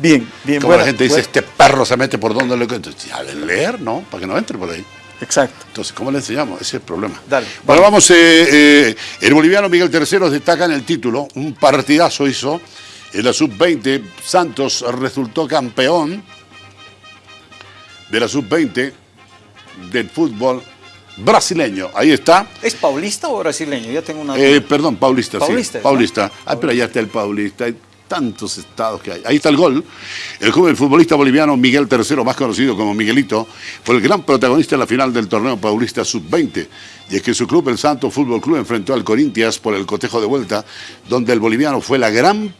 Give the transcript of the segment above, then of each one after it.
Bien, bien. Como la gente dice, este perro se mete por donde le Entonces, ya leer, ¿no? Para que no entre por ahí. Exacto. Entonces, ¿cómo le enseñamos? Ese es el problema. Dale. Bueno, vamos. Eh, eh, el boliviano Miguel Terceros destaca en el título. Un partidazo hizo. En la sub-20, Santos resultó campeón de la sub-20 del fútbol brasileño. Ahí está. ¿Es paulista o brasileño? Ya tengo una Eh, perdón, paulista, Paulista, sí. Paulista. Ah, pero allá está el paulista. Tantos estados que hay. Ahí está el gol. El joven futbolista boliviano Miguel Tercero, más conocido como Miguelito, fue el gran protagonista en la final del torneo paulista sub-20. Y es que su club, el Santo Fútbol Club, enfrentó al Corinthians por el cotejo de vuelta, donde el boliviano fue la gran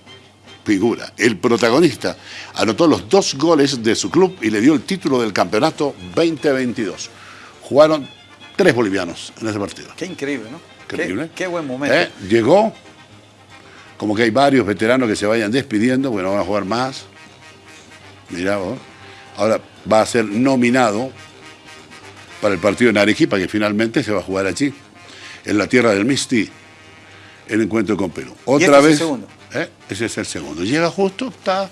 figura, el protagonista. Anotó los dos goles de su club y le dio el título del campeonato 2022. Jugaron tres bolivianos en ese partido. Qué increíble, ¿no? Qué increíble. Qué, buen momento. ¿Eh? Llegó, como que hay varios veteranos que se vayan despidiendo, bueno, van a jugar más. Mirá vos. Ahora va a ser nominado para el partido en Arequipa, que finalmente se va a jugar allí, en la tierra del Misti, el encuentro con Perú. Otra este es el vez. segundo? ¿eh? Ese es el segundo. Llega justo, está.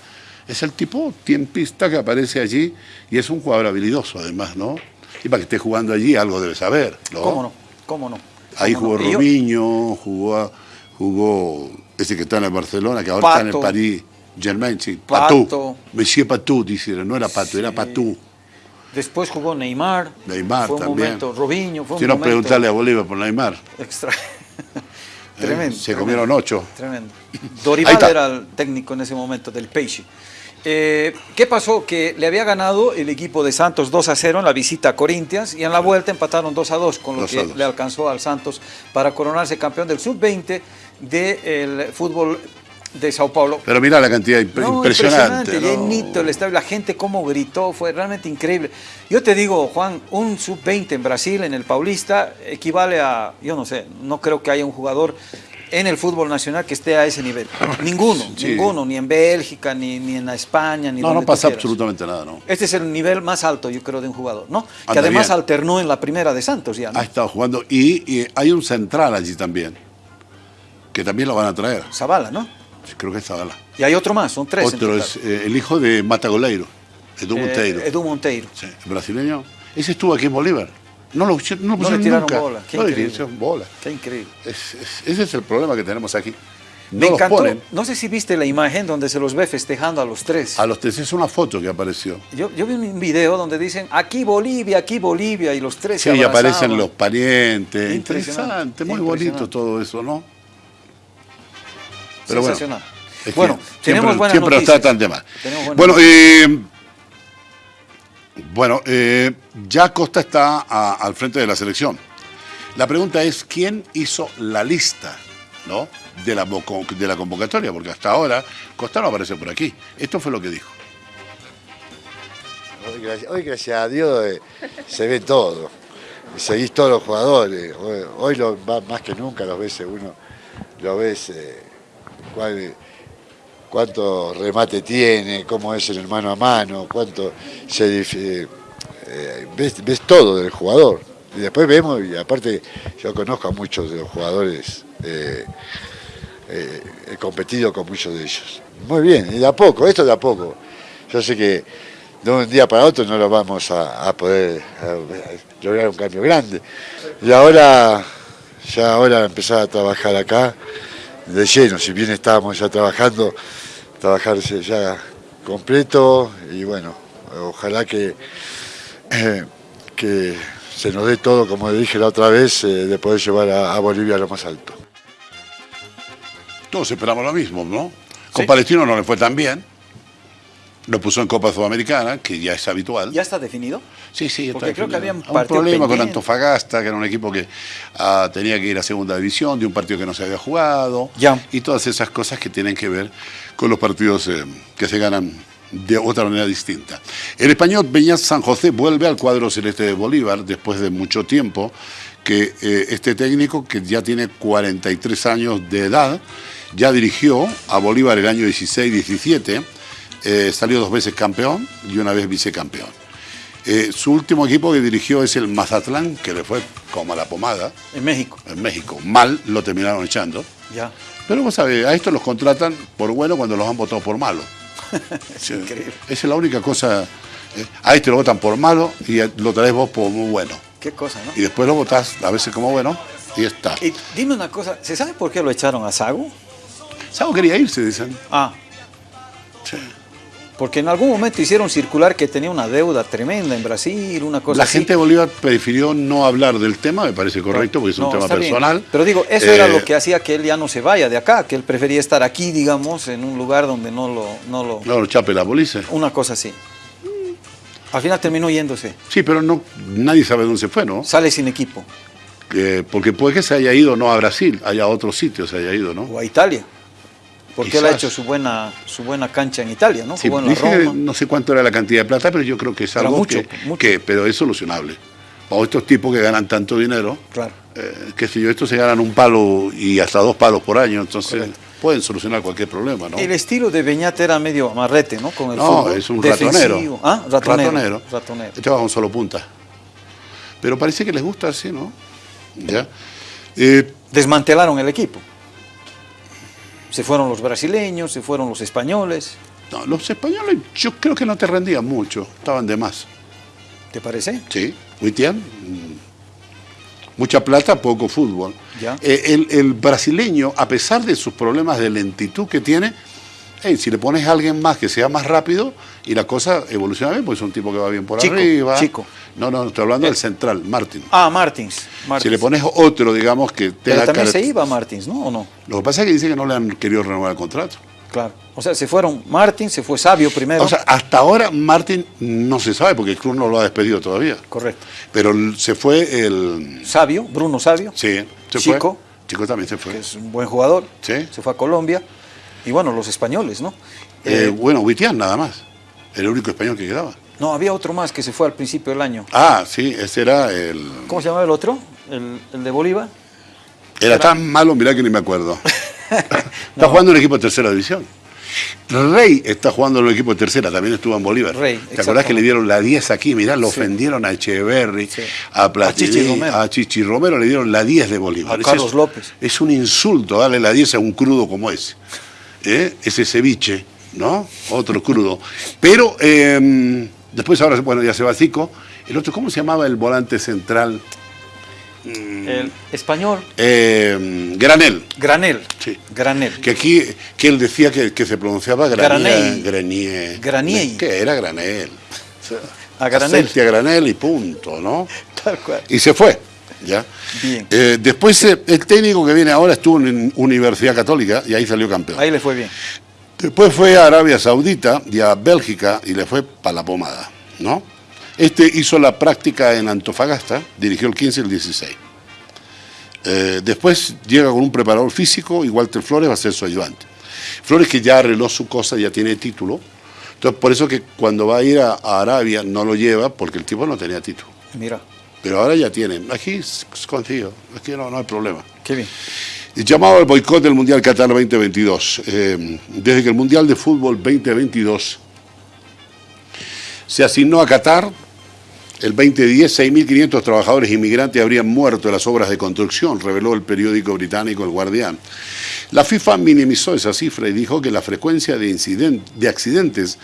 Es el tipo tiempista que aparece allí y es un jugador habilidoso además, ¿no? Y para que esté jugando allí algo debe saber, ¿no? ¿Cómo no? ¿Cómo no? Ahí ¿Cómo jugó no? Y yo- Robinho, jugó, ese que está en el Barcelona, que ahora está en el. París Germain, sí, Pato. Patú. Monsieur Patú, dice, no era Pato, era Patú. Después jugó Neymar. Neymar fue un también. momento, Robinho, fue un Si no, momento preguntarle a Bolívar por Neymar. extra. ¿eh? tremendo. Se tremendo, comieron ocho. Tremendo. Dorival era el técnico en ese momento del Peixe. Eh, ¿Qué pasó? Que le había ganado el equipo de Santos 2 a 0 en la visita a Corinthians y en la vuelta empataron 2 a 2, con lo 2 a que 2. le alcanzó al Santos para coronarse campeón del sub-20 del fútbol de Sao Paulo. Pero mira la cantidad imp- No, impresionante. ¿no? llenito el estadio, la gente cómo gritó, fue realmente increíble. Yo te digo, Juan, un sub-20 en Brasil, en el Paulista, equivale a, yo no sé, no creo que haya un jugador en el fútbol nacional que esté a ese nivel. Ninguno, Sí. ninguno, ni en Bélgica, ni, ni en España, ni No, donde no pasa absolutamente nada, ¿no? Este es el nivel más alto, yo creo, de un jugador, ¿no? que además bien. alternó en la primera de Santos ya, ¿no? Ha estado jugando y, y hay un central allí también, que también lo van a traer. Zavala, ¿no? Creo que es Zavala. Y hay otro más, son tres. Otro es eh, el hijo de Matagoleiro, Edu Eh, Monteiro. Edu Monteiro. Sí, brasileño. Ese estuvo aquí en Bolívar. No lo, no lo No pusieron le tiraron nunca. bola. Qué no le increíble. tiraron bola. Qué increíble. Es- es- ese es el problema que tenemos aquí. No Me los encantó. ponen. No sé si viste la imagen donde se los ve festejando a los tres. A los tres es una foto que apareció. Yo, yo vi un video donde dicen aquí Bolivia, aquí Bolivia y los tres Sí, se y aparecen los parientes. Interesante, muy bonito todo eso, ¿no? Pero bueno, Sensacional. es que bueno, siempre, tenemos buenas siempre nos noticias. tratan de mal. Bueno, eh, bueno eh, ya Costa está al frente de la selección. La pregunta es, ¿quién hizo la lista ¿no? de, la, de la convocatoria? Porque hasta ahora Costa no aparece por aquí. Esto fue lo que dijo. Hoy, gracias, a Dios, eh, se ve todo. Seguís todos los jugadores. Hoy, hoy lo- más que nunca los ves uno, lo ves eh, cuál- cuánto remate tiene, cómo es en el mano a mano, cuánto se eh, eh, ves, todo del jugador. Y después vemos, y aparte yo conozco a muchos de los jugadores, eh, eh, he competido con muchos de ellos. Muy bien, y de a poco, esto de a poco. Yo sé que de un día para otro no lo vamos a, poder lograr un cambio grande. Y ahora, ya ahora empezar a trabajar acá de lleno, si bien estábamos ya trabajando, trabajarse ya completo y bueno, ojalá que, eh, que se nos dé todo, como dije la otra vez, eh, de poder llevar a, a Bolivia a lo más alto. Todos esperamos lo mismo, ¿no? Con Sí. Palestino no le fue tan bien. Lo puso en Copa Sudamericana, que ya es habitual. ¿Ya está definido? Sí, sí, está Porque creo que había un un problema con. Antofagasta, que era un equipo que ah, tenía que ir a segunda división, de un partido que no se había jugado, Ya. y todas esas cosas que tienen que ver con los partidos eh, que se ganan de otra manera distinta. El español Peñas San José vuelve al cuadro celeste de Bolívar después de mucho tiempo que eh, este técnico, que ya tiene 43 años de edad, ya dirigió a Bolívar el año 16-17, eh, salió dos veces campeón y una vez vicecampeón. Eh, su último equipo que dirigió es el Mazatlán, que le fue como a la pomada En México. en México. Mal lo terminaron echando. Ya. Pero vos sabés, a estos los contratan por bueno cuando los han votado por malo. Sí, Esa es la única cosa. eh, a este lo votan por malo y lo traes vos por muy bueno. Qué cosa, ¿no? Y después lo votás a veces como bueno y está. Y dime una cosa, ¿se sabe por qué lo echaron a Sago? Sago quería irse, dicen. Ah, Sí. Porque en algún momento hicieron circular que tenía una deuda tremenda en Brasil, una cosa La así. gente de Bolívar prefirió no hablar del tema, me parece correcto, porque es un No, tema bien. personal. Pero digo, eso era Eh, lo que hacía que él ya no se vaya de acá, que él prefería estar aquí, digamos, en un lugar donde no lo... No lo No, chape la policía. Una cosa así. Al final terminó yéndose. Sí, pero no, nadie sabe dónde se fue, ¿no? Sale sin equipo. Eh, porque puede que se haya ido no a Brasil, haya a otro sitio se haya ido, ¿no? O a Italia. Porque él ha Quizás. hecho su buena, su buena cancha en Italia, ¿no? Sí, Jugó en la que Roma. no sé cuánto era la cantidad de plata, pero yo creo que es algo mucho, que, mucho. que- pero es solucionable. O estos tipos que ganan tanto dinero, Claro. eh, qué sé yo, estos se ganan un palo y hasta dos palos por año, entonces Correcto. pueden solucionar cualquier problema, ¿no? El estilo de Beñat era medio amarrete, ¿no? Con el No, fútbol es un defensivo. ratonero. Ah, ratonero. Ratonero. Ratonero. Este va con solo punta. Pero parece que les gusta así, ¿no? ¿Ya? Eh, Desmantelaron el equipo. Se fueron los brasileños, se fueron los españoles. no, los españoles yo creo que no te rendían mucho, estaban de más. ¿Te parece? Sí, Witian, mm, mucha plata, poco fútbol. Ya. Eh, el, el brasileño, a pesar de sus problemas de lentitud que tiene, hey, si le pones a alguien más que sea más rápido y la cosa evoluciona bien, pues es un tipo que va bien por Chico, arriba. chico. No, no, estoy hablando del central, Martín. Ah, Martins. Martins. Si le pones otro, digamos, que Pero tenga también se iba Martins, ¿no? ¿O no? Lo que pasa es que dice que no le han querido renovar el contrato. Claro. O sea, se fueron Martins, se fue Sabio primero. O sea, hasta ahora Martín no se sabe porque el club no lo ha despedido todavía. Correcto. Pero se fue el... Sabio, Bruno Sabio. Sí, se Chico. fue. Chico también se que fue. es un buen jugador. Sí. Se fue a Colombia. Y bueno, los españoles, ¿no? Eh, Eh, bueno, Witian nada más. El único español que quedaba. no, había otro más que se fue al principio del año. Ah, sí, ese era el... ¿Cómo se llamaba el otro? ¿El, el de Bolívar? Era tan malo, mirá que ni me acuerdo. está jugando en el equipo de tercera división. Rey está jugando en el equipo de tercera, también estuvo en Bolívar. Rey, ¿Te acordás que le dieron la 10 aquí? Mirá, lo Sí. ofendieron a Echeverry, Sí. a Platini, A Chichi Romero. a Chichi Romero le dieron la 10 de Bolívar. A Carlos es, López. Es un insulto darle la 10 a un crudo como ese. ¿Eh? Ese ceviche, ¿no? Otro crudo. Pero eh, después ahora, bueno, ya se va Zico. El otro, ¿cómo se llamaba el volante central? El español. Eh, Granel. Granel. Sí. Granel. Que aquí, que él decía que, que se pronunciaba. Granier. Granier. Granier. ¿Qué era Granel? O sea, A Granel. a Granel y punto, ¿no? Tal cual. Y se fue. ¿Ya? Bien. Eh, después, eh, el técnico que viene ahora estuvo en Universidad Católica y ahí salió campeón. Ahí le fue bien. Después fue a Arabia Saudita y a Bélgica y le fue para la pomada, ¿no? Este hizo la práctica en Antofagasta, dirigió el 15 y el 16. Eh, después llega con un preparador físico y Walter Flores va a ser su ayudante. Flores que ya arregló su cosa, ya tiene título. Entonces, por eso que cuando va a ir a, a Arabia no lo lleva, porque el tipo no tenía título. Mira, Pero ahora ya tiene. Aquí consigo, aquí no, no hay problema. qué bien. Llamado al boicot del Mundial Qatar 2022. Eh, desde que el Mundial de Fútbol 2022 se asignó a Qatar, el 2010 6.500 trabajadores inmigrantes habrían muerto en las obras de construcción, reveló el periódico británico El Guardián. La FIFA minimizó esa cifra y dijo que la frecuencia de, de accidentes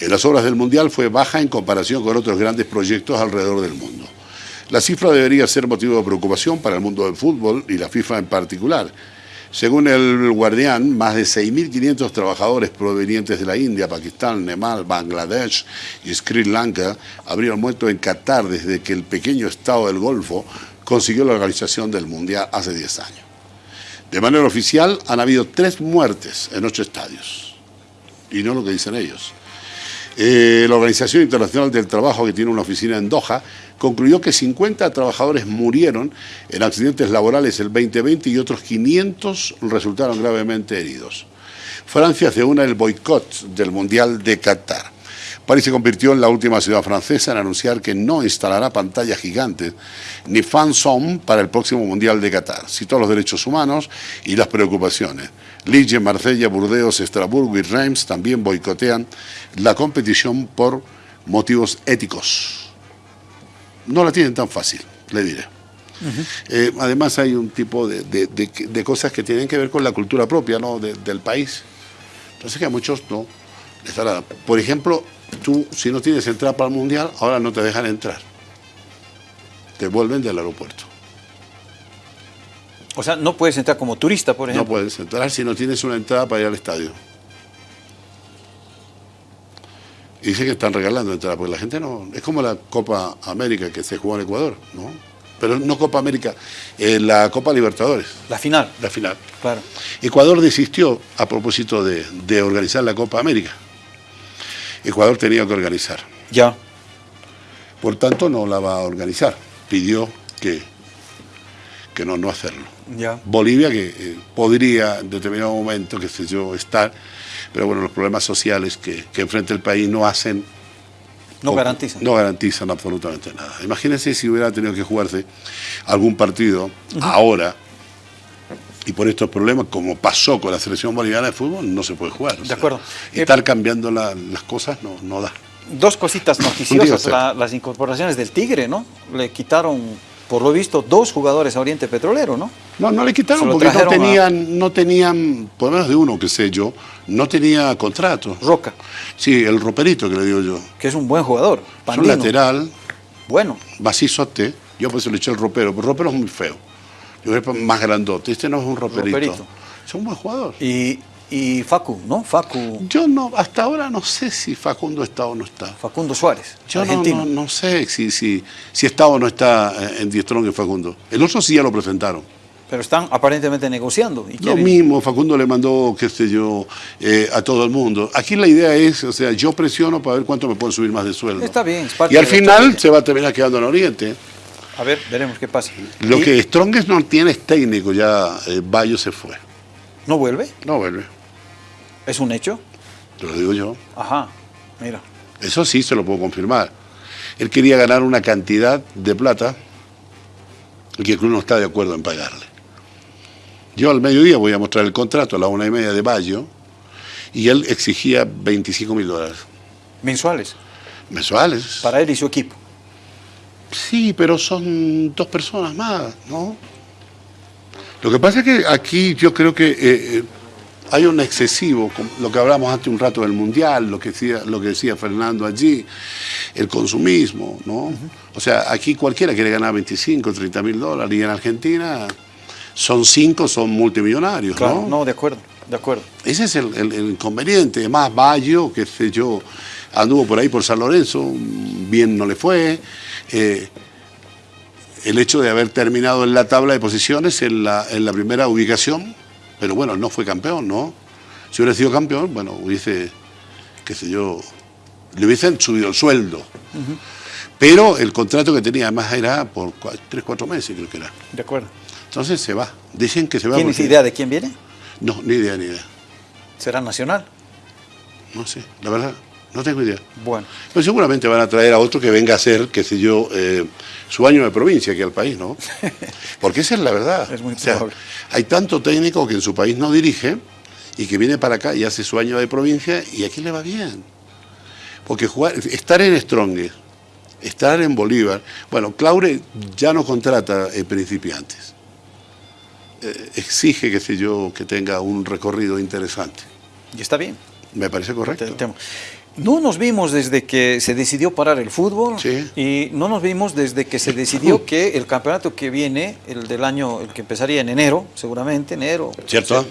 en las obras del Mundial fue baja en comparación con otros grandes proyectos alrededor del mundo. La cifra debería ser motivo de preocupación para el mundo del fútbol y la FIFA en particular. Según el Guardián, más de 6.500 trabajadores provenientes de la India, Pakistán, Nepal, Bangladesh y Sri Lanka habrían muerto en Qatar desde que el pequeño estado del Golfo consiguió la organización del Mundial hace 10 años. De manera oficial, han habido tres muertes en ocho estadios. Y no lo que dicen ellos. Eh, la Organización Internacional del Trabajo, que tiene una oficina en Doha, concluyó que 50 trabajadores murieron en accidentes laborales el 2020 y otros 500 resultaron gravemente heridos. Francia se une al boicot del Mundial de Qatar. París se convirtió en la última ciudad francesa en anunciar que no instalará pantallas gigantes ni fanzone para el próximo Mundial de Qatar. Citó los derechos humanos y las preocupaciones. Liege, Marsella, Burdeos, Estrasburgo y Reims también boicotean la competición por motivos éticos. No la tienen tan fácil, le diré. Eh, además hay un tipo de, de- de- de cosas que tienen que ver con la cultura propia ¿no? de- del país. Entonces que a muchos no. Por ejemplo, tú, si no tienes entrada para el Mundial, ahora no te dejan entrar. Te vuelven del aeropuerto. O sea, no puedes entrar como turista, por ejemplo. No puedes entrar si no tienes una entrada para ir al estadio. Y dice que están regalando entradas, porque la gente no... Es como la Copa América que se jugó en Ecuador, ¿no? Pero no Copa América, eh, la Copa Libertadores. La final. La final. Claro. Ecuador desistió a propósito de, de organizar la Copa América. Ecuador tenía que organizar. Ya. Por tanto, no la va a organizar. Pidió que, que no, no hacerlo. Ya. Bolivia, que eh, podría en determinado momento, qué sé yo, estar, pero bueno, los problemas sociales que, que enfrenta el país no hacen... No o- garantizan. No garantizan absolutamente nada. Imagínense si hubiera tenido que jugarse algún partido ahora, y por estos problemas, como pasó con la selección boliviana de fútbol, no se puede jugar. O De sea, acuerdo. Estar cambiando la- las cosas no, no da. Dos cositas noticiosas. La- las incorporaciones del Tigre, ¿no? Le quitaron, por lo visto, dos jugadores a Oriente Petrolero, ¿no? No, no le quitaron porque no trajeron a- tenían, no tenían, por lo menos de uno que sé yo, no tenía contrato. Roca, Sí, el roperito que le digo yo. que es un buen jugador. Es un lateral, Bueno, macizote. Yo por eso le eché el ropero, pero el ropero es muy feo. Yo creo que es más grandote. Este no es un roperito. Roperito. Es un buen jugador. y, y Facu, ¿no? Facu, Yo no, hasta ahora no sé si Facundo está o no está. Facundo Suárez, Yo argentino. no, no sé si, si, si está o no está en Diestrón y Facundo. El otro sí ya lo presentaron. Pero están aparentemente negociando. Y Lo mismo, Facundo le mandó, qué sé yo, eh, a todo el mundo. Aquí la idea es, o sea, yo presiono para ver cuánto me pueden subir más de sueldo. Está bien, es parte Y al final se va a terminar quedando en Oriente. A ver, veremos qué pasa. Lo Y- que Strongest no tiene es técnico, ya eh, Bayo se fue. ¿No vuelve? No vuelve, ¿Es un hecho? te lo digo yo. Ajá, mira. Eso sí se lo puedo confirmar. Él quería ganar una cantidad de plata que el club no está de acuerdo en pagarle. Yo al mediodía voy a mostrar el contrato a la una y media de Bayo y él exigía 25 mil dólares Mensuales, mensuales. para él y su equipo. Sí, pero son dos personas más, ¿no? Lo que pasa es que aquí yo creo que eh, eh, hay un excesivo, lo que hablamos antes un rato del Mundial, lo que decía, lo que decía Fernando allí, el consumismo, ¿no? O sea, aquí cualquiera quiere ganar 25, 30 mil dólares y en Argentina son cinco, son multimillonarios, Claro, ¿no? no, de acuerdo, de acuerdo. Ese es el, el- el inconveniente. Además, Bayo, que sé yo, anduvo por ahí por San Lorenzo, bien no le fue. Eh, el hecho de haber terminado en la tabla de posiciones en la, en la primera ubicación, pero bueno, no fue campeón, ¿no? Si hubiera sido campeón, bueno, hubiese, qué sé yo, le hubiesen subido el sueldo. Pero el contrato que tenía además era por cua- tres, cuatro meses, creo que era. De acuerdo. Entonces se va. Dicen que se va. ¿Tienes porque- idea de quién viene? No, ni idea, ni idea. ¿Será nacional? No sé, la verdad, no tengo idea. Bueno, Pero seguramente van a traer a otro que venga a hacer, qué sé yo, eh, su año de provincia aquí al país, ¿no? Porque esa es la verdad. Es muy O sea, hay tanto técnico que en su país no dirige y que viene para acá y hace su año de provincia y aquí le va bien. Porque jugar, estar en Strong, estar en Bolívar, bueno, Claure ya no contrata eh, principiantes. Eh, exige, qué sé yo, que tenga un recorrido interesante. y está bien. Me parece correcto. No nos vimos desde que se decidió parar el fútbol Sí. y no nos vimos desde que se decidió que el campeonato que viene, el del año, el que empezaría en enero, seguramente, enero. ¿Cierto?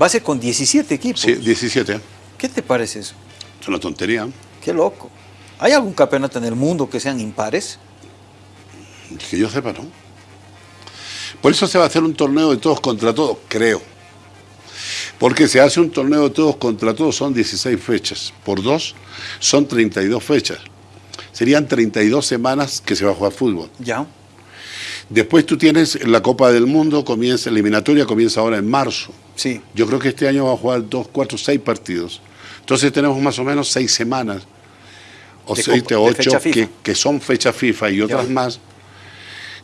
Va a ser con 17 equipos. Sí, 17. ¿Qué te parece eso? Es una tontería. Qué loco. ¿Hay algún campeonato en el mundo que sean impares? Que yo sepa, ¿no? Por eso se va a hacer un torneo de todos contra todos, creo. Porque se hace un torneo de todos contra todos, son 16 fechas. Por dos, son 32 fechas. Serían 32 semanas que se va a jugar fútbol. Ya. Después tú tienes la Copa del Mundo, comienza, la eliminatoria comienza ahora en marzo. Sí. Yo creo que este año va a jugar dos, cuatro, seis partidos. Entonces tenemos más o menos seis semanas, o De seis o ocho, que, que son fecha FIFA y otras Ya. más,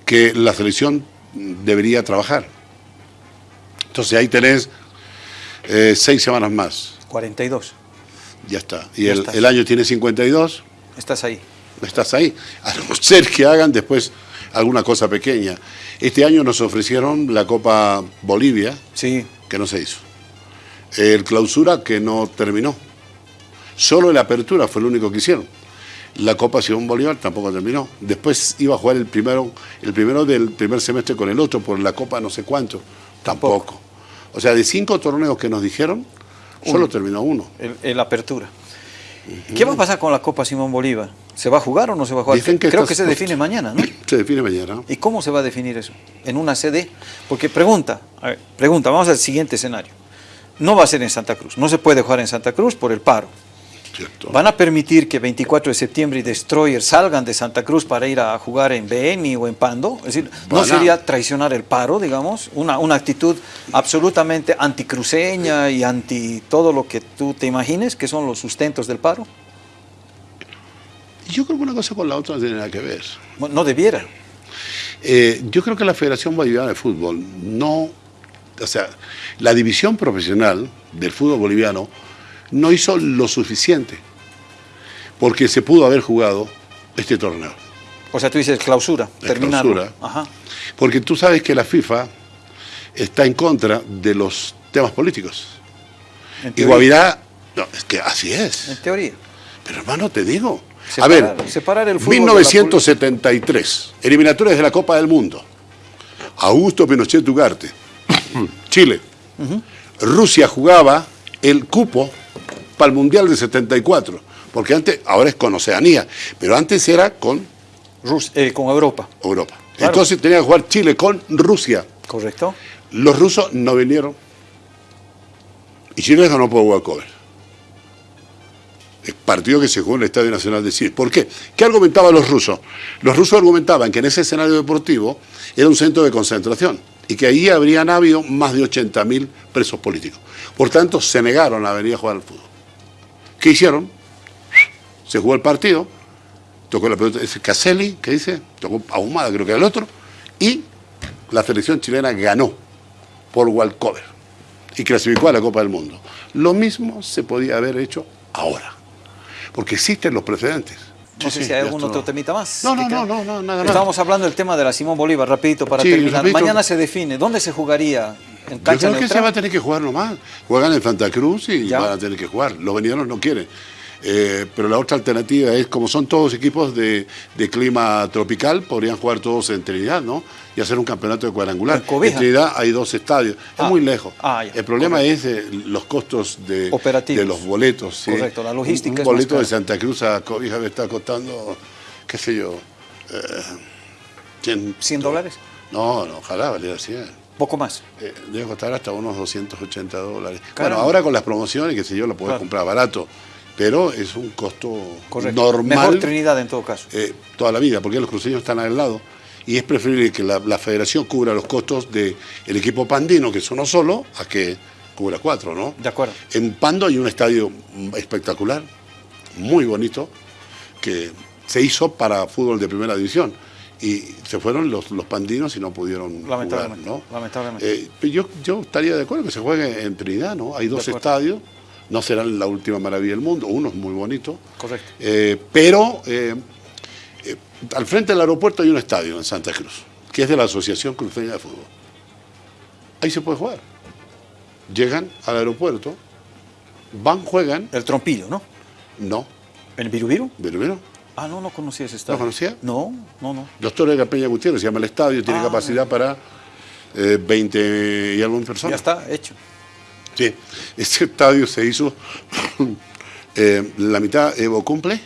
que la selección debería trabajar. Entonces ahí tenés eh, seis semanas más, 42. ya está. Y Ya el, el año tiene 52, Estás ahí. estás ahí. A no ser que hagan después alguna cosa pequeña. Este año nos ofrecieron la Copa Bolivia, Sí. que no se hizo. El clausura que no terminó. Solo la apertura fue lo único que hicieron. La Copa Simón Bolívar tampoco terminó. Después iba a jugar el primero, el primero del primer semestre con el otro por la Copa no sé cuánto. Tampoco. O sea, de cinco torneos que nos dijeron, solo terminó uno. El, el apertura. ¿Qué va a pasar con la Copa Simón Bolívar? ¿Se va a jugar o no se va a jugar? Dicen que Creo que se define mañana, ¿no? Se define mañana. ¿Y cómo se va a definir eso? ¿En una sede? Porque pregunta, a ver, pregunta, vamos al siguiente escenario. No va a ser en Santa Cruz, no se puede jugar en Santa Cruz por el paro. ¿Cierto? ¿Van a permitir que 24 de septiembre y Destroyer salgan de Santa Cruz para ir a jugar en Beni o en Pando? Es decir, ¿no sería traicionar el paro, digamos? Una, una actitud absolutamente anticruceña y anti todo lo que tú te imagines que son los sustentos del paro. Yo creo que una cosa con la otra no tiene nada que ver. Bueno, No debiera. Eh, yo creo que la Federación Boliviana de Fútbol no, o sea, la división profesional del fútbol boliviano no hizo lo suficiente porque se pudo haber jugado este torneo. O sea, tú dices clausura, La terminarlo. clausura. Ajá. Porque tú sabes que la FIFA está en contra de los temas políticos. Y. Guavirá, no, es que así es. En teoría. Pero hermano, te digo. Separar- a ver, separar el fútbol de la 1973, eliminatorias de la Copa del Mundo. Augusto Pinochet Ugarte, Chile. Rusia jugaba el cupo para el Mundial de 74, porque antes, ahora es con Oceanía, pero antes era con Rus- eh, con Europa, Europa. Claro. Entonces tenía que jugar Chile con Rusia. ¿correcto? Los rusos no vinieron. Y Chile ganó por walkover. El partido que se jugó en el Estadio Nacional de Chile. ¿Por qué? ¿Qué argumentaban los rusos? Los rusos argumentaban que en ese escenario deportivo era un centro de concentración y que ahí habrían habido más de 80.000 presos políticos. Por tanto, se negaron a venir a jugar al fútbol. ¿Qué hicieron? Se jugó el partido, tocó la pelota, ese Caselli, ¿qué dice? Tocó Ahumada, creo que era el otro, y la selección chilena ganó por walkover y clasificó a la Copa del Mundo. Lo mismo se podía haber hecho ahora, porque existen los precedentes. No Sí, sé sí, si hay algún otro no. temita más. No, no, que no, no, no, nada, nada. Estábamos hablando del tema de la Simón Bolívar, rapidito, para Sí, terminar. Mañana se define. ¿Dónde se jugaría? ¿En Yo creo que se va a tener que jugar nomás. Juegan en Santa Cruz y Ya. van a tener que jugar. Los venideros no quieren. Eh, pero la otra alternativa es, como son todos equipos de, de clima tropical, podrían jugar todos en Trinidad, ¿no? Y hacer un campeonato de cuadrangular. En. Trinidad hay dos estadios. Ah. Es muy lejos. Ah, ya. El problema es eh, los costos de, Operativos. de los boletos. ¿sí? Correcto, la logística Un, es un boleto de. Santa Cruz a Cobija me está costando, qué sé yo, eh, 100, ¿100 dólares? No, no, ojalá valiera 100. Poco más. Eh, debe costar hasta unos 280 dólares. Caramba. Bueno, ahora con las promociones, que sé yo, lo puedes Claro. comprar barato, pero es un costo Correcto. normal Mejor Trinidad en todo caso. eh, toda la vida, porque los cruceños están al lado. Y es preferible que la, la federación cubra los costos del equipo pandino, que es uno solo, a que cubra cuatro, ¿no? De acuerdo. En Pando hay un estadio espectacular, muy bonito, que se hizo para fútbol de primera división. Y se fueron los, los pandinos y no pudieron jugar, Lamentablemente, ¿no? lamentablemente. Eh, yo, yo estaría de acuerdo que se juegue en Trinidad, ¿no? Hay dos estadios, no serán la última maravilla del mundo, uno es muy bonito, Correcto. eh, pero eh, al frente del aeropuerto hay un estadio en Santa Cruz, que es de la Asociación Cruceña de Fútbol. Ahí se puede jugar. Llegan al aeropuerto, van, juegan, El trompillo, ¿no? no, ¿En el Virubiru? mira, Ah, no, no conocía ese estadio. ¿No conocía? No, no, no. los Toros de la Peña Gutiérrez, se llama el estadio, tiene Ah. capacidad para eh, 20 y algún Ya personas. está hecho. Sí, este estadio se hizo, eh, la mitad Evo cumple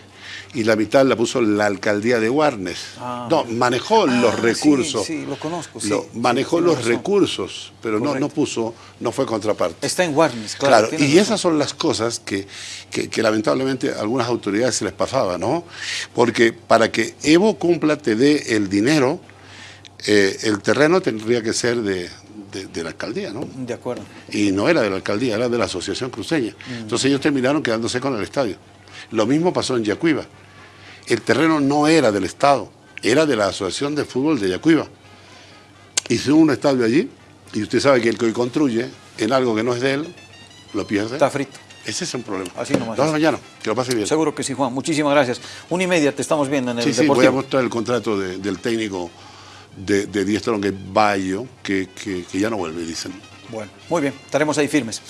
y la mitad la puso la alcaldía de Warnes. Ah. no, manejó Ah, los sí, recursos. Sí, lo conozco. sí. Lo- Sí, manejó los razón. recursos, pero no, no puso, no fue contraparte. Está en Warnes, claro. Y razón. esas son las cosas que, que- que lamentablemente a algunas autoridades se les pasaba, ¿no? Porque para que Evo cumpla, te dé el dinero, eh, el terreno tendría que ser de, de- de la alcaldía, ¿no? De acuerdo. Y no era de la alcaldía, era de la Asociación Cruceña. Mm. Entonces ellos terminaron quedándose con el estadio. Lo mismo pasó en Yacuiba. El terreno no era del Estado, era de la Asociación de Fútbol de Yacuiba. Hizo un estadio allí y usted sabe que el que hoy construye en algo que no es de él, lo pierde. Está frito. Ese es un problema. Así nomás vemos mañana, que lo pase bien. Seguro que sí, Juan. Muchísimas gracias. Una y media te estamos viendo en el Sí, sí, voy a Deportivo. mostrar el contrato de- del técnico de, de que es Bayo, que, que, que ya no vuelve, dicen. Bueno, muy bien. Estaremos ahí firmes.